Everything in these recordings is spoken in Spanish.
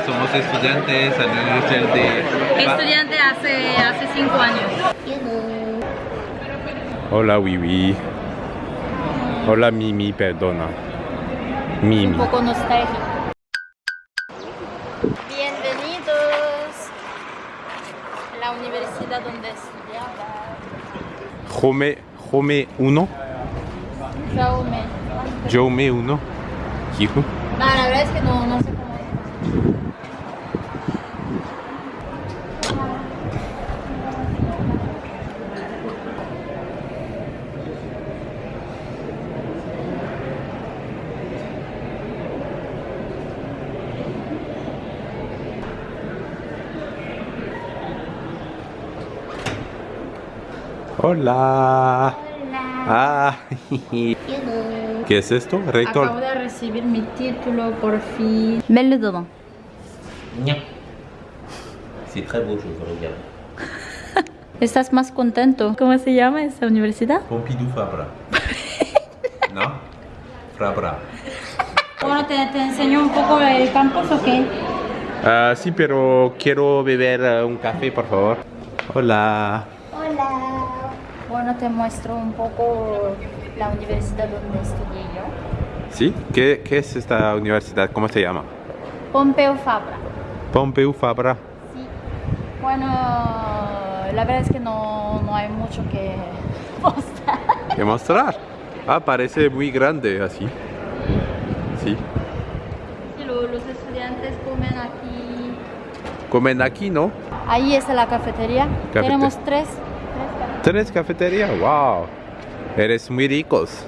Hola, somos estudiantes Universidad de... Estudiante hace, hace cinco años. Hola, Wiwi. Hola, Mimi, perdona. Mimi. Un poco nostálgico. Bienvenidos a la universidad donde estudiaba. Jome, Jome 1. Jaume. Jaume 1. Hijo. No, la verdad es que no, no sé cómo Hola. Ah, ¿Qué es esto? Acabo Rector. de recibir mi título por fin. Mets-le dedans. C'est très beau, je vous regarde. ¿Estás más contento? ¿Cómo se llama esta universidad? Pompidou Fabra. ¿No? Fabra. Bueno, ¿te, te enseño un poco el campus o qué? Ah, sí, pero quiero beber eh, un café, por favor. Hola. Hola. Bueno, te muestro un poco la universidad donde estudié yo. ¿Sí? ¿Qué, qué es esta universidad? ¿Cómo se llama? Pompeu Fabra. Pompeu Fabra. Sí. Bueno, la verdad es que no, no hay mucho que mostrar. ¿Qué mostrar? Ah, parece muy grande así. Sí. Lo- los estudiantes comen aquí. Comen aquí, ¿no? Ahí está la cafetería. Cafete- Tenemos tres. ¿Tres cafeterías? ¡Wow! Eres muy ricos.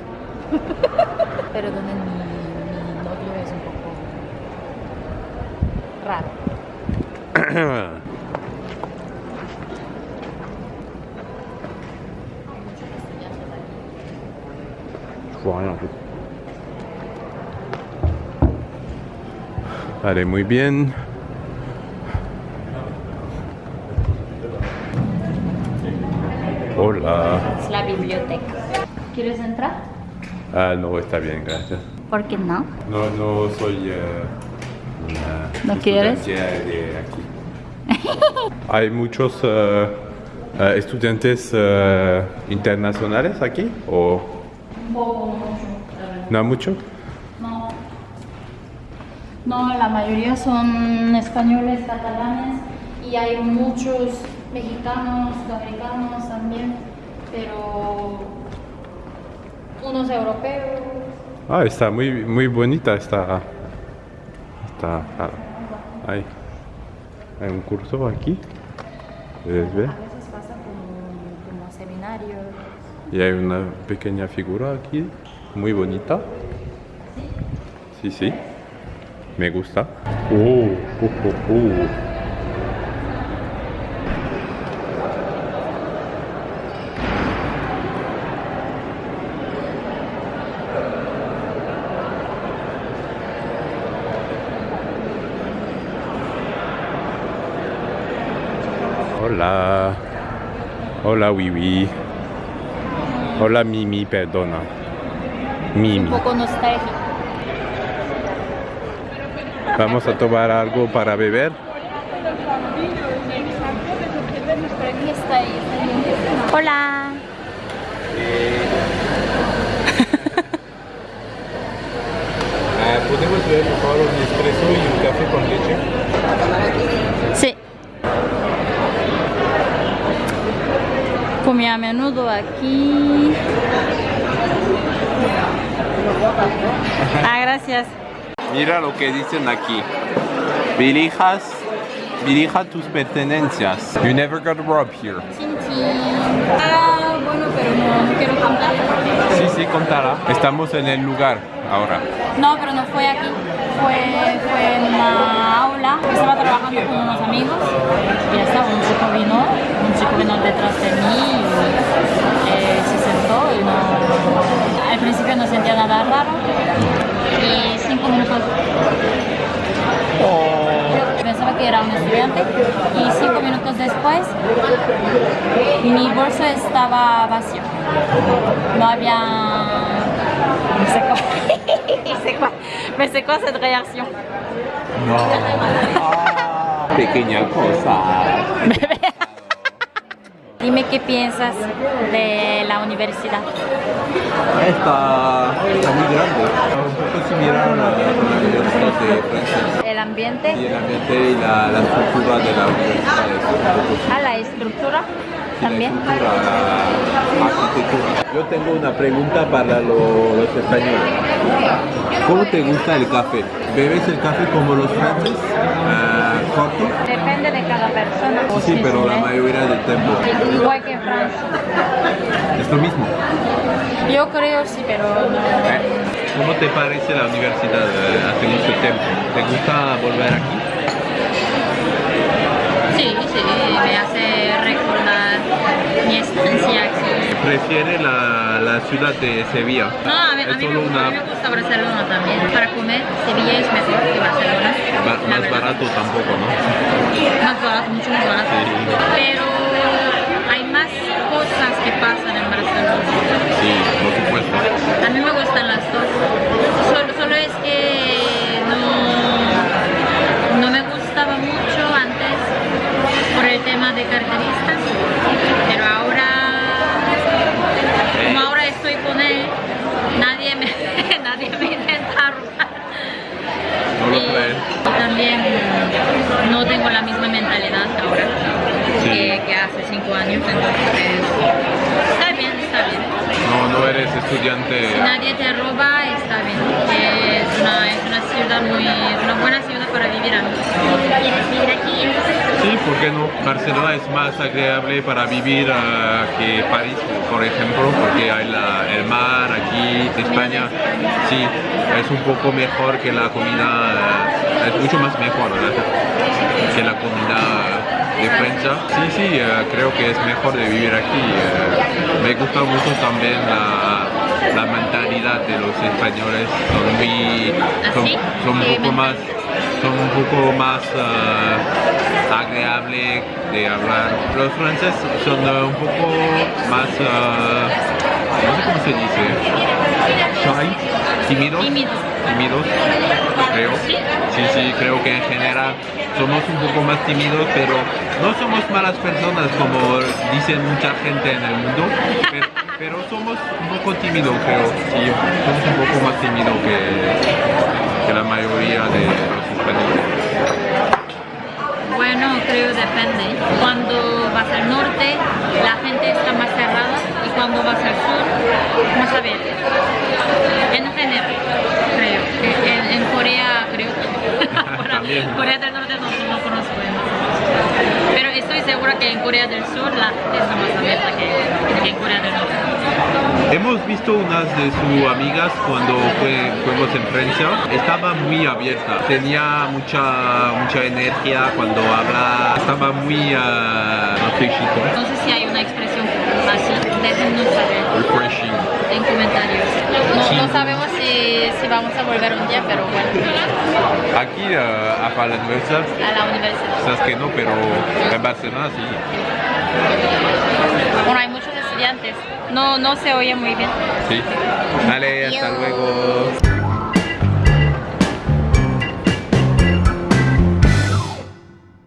donde mi, mi novio es un poco raro. Vale, muy bien. Hola. Es la biblioteca. ¿Quieres entrar? Ah, no, está bien, gracias. ¿Por qué no? No, no soy eh, una ¿No quieres? de aquí. ¿Hay muchos eh, eh, estudiantes internacionales aquí? ¿O Un poco mucho. no mucho? No. No, la mayoría son españoles, catalanes y hay muchos mexicanos, sudamericanos también, pero unos europeos. Ah, está muy, muy bonita esta. Está. ah, hay, un curso aquí. ¿Puedes ver? A veces pasa como, como seminarios. Y hay una pequeña figura aquí, muy bonita. Sí, sí. Me gusta. Oh, oh, oh, oh. Hola. Hola, Wiwi. Hola, Mimi, perdona. Mimi. Un poco nostálgico. Vamos a tomar algo para beber. Hola. Ah, ¿Podemos beber, por favor, un espresso y un café con leche? Comí a menudo aquí. Ah, gracias. Mira lo que dicen aquí. Dirijas, dirija tus pertenencias. You never got robbed here. Chin, chin. Ah, bueno, pero no, no quiero contar. Estamos en el lugar ahora. No, pero no fue aquí. Fue, fue en una aula. Estaba trabajando con unos amigos. Y ya está, un chico vino. Un chico vino detrás de mí. Y, eh, se sentó y no... Al principio no sentía nada raro. Y cinco minutos... Pensaba que era un estudiante. Y cinco minutos después, mi bolso estaba vacío. No había... Me secó. Me secó, me secó cette réaction. No. Pequeña cosa. Dime qué piensas de la universidad. Está, está muy grande. Un poco similar a la, Universidad de Francia. El ambiente, Y el ambiente y la, la estructura de la universidad es un poco similar. a la estructura también. Yo tengo una pregunta para lo- los españoles. ¿Cómo te gusta el café? ¿Bebes el café como los franceses? Ah, ¿Corto? Depende de cada persona. Sí, pero la mayoría del tiempo Igual que en Francia. es lo mismo. Yo creo sí, pero no. ¿Cómo te parece la universidad eh, hace mucho tiempo? ¿Te gusta volver aquí? Sí, sí, me hace recordar mi estancia aquí. ¿Prefiere la, la ciudad de Sevilla? No, a mí, a mí me, gusta, a una mí me gusta Barcelona también. Para comer, Sevilla es mejor que Barcelona. ba- más barato tampoco, ¿no? Más barato, mucho más barato. Sí. Pero hay más cosas que pasan en Barcelona. Sí, por supuesto. A mí me gustan las dos. Solo, solo es que no, no me gustaba mucho antes por el tema de carteristas, pero ahora, como ahora estoy con él, nadie me, nadie me intenta robar. ¿No lo Y crees? también no tengo la misma mentalidad ahora Sí. que, que hace cinco años, entonces está bien, está bien. No, no eres estudiante. Si nadie te roba, está bien. Es una, es una ciudad muy, es una buena ciudad para vivir. ¿Quieres vivir aquí? Sí, ¿por qué no? Barcelona es más agradable para vivir ah, que París, por ejemplo, porque hay la- el mar aquí, España. Sí, es un poco mejor que la comida, ah, es mucho más mejor ¿verdad? que la comida de Francia. Sí, sí, eh, creo que es mejor de vivir aquí. eh. me gusta mucho también la, la mentalidad de los españoles. Son muy, son, ¿Así? son ¿Qué un poco más, son un poco más agradable de hablar. Los franceses son un poco más, no sé cómo se dice, shy, tímidos. Tímidos. Tímidos, creo. ¿Sí? Sí, creo que en general somos un poco más tímidos, pero no somos malas personas como dicen mucha gente en el mundo, pero, pero somos un poco tímidos, creo. Sí, somos un poco más tímidos que la mayoría de los españoles. Bueno, creo depende. Cuando vas al norte, la gente está más cerrada y cuando vas al sur, más abierta. En general, creo. En, en Corea, creo. También. Corea del Norte no, no conozco. ¿no? Pero estoy segura que en Corea del Sur la está más abierta que, que en Corea del Norte. Hemos visto unas de sus amigas cuando fue, fuimos en Francia. Estaba muy abierta, tenía mucha, mucha energía cuando habla, estaba muy uh, No sé si hay una expresión así. Déjennos saber refreshing. en comentarios. No, Sí. no sabemos si, si vamos a volver un día, pero bueno, Aquí uh, a la universidad, a la universidad. quizás que no, pero en Barcelona sí. Bueno, hay muchos estudiantes. No, no se oye muy bien. Sí. Vale, hasta luego.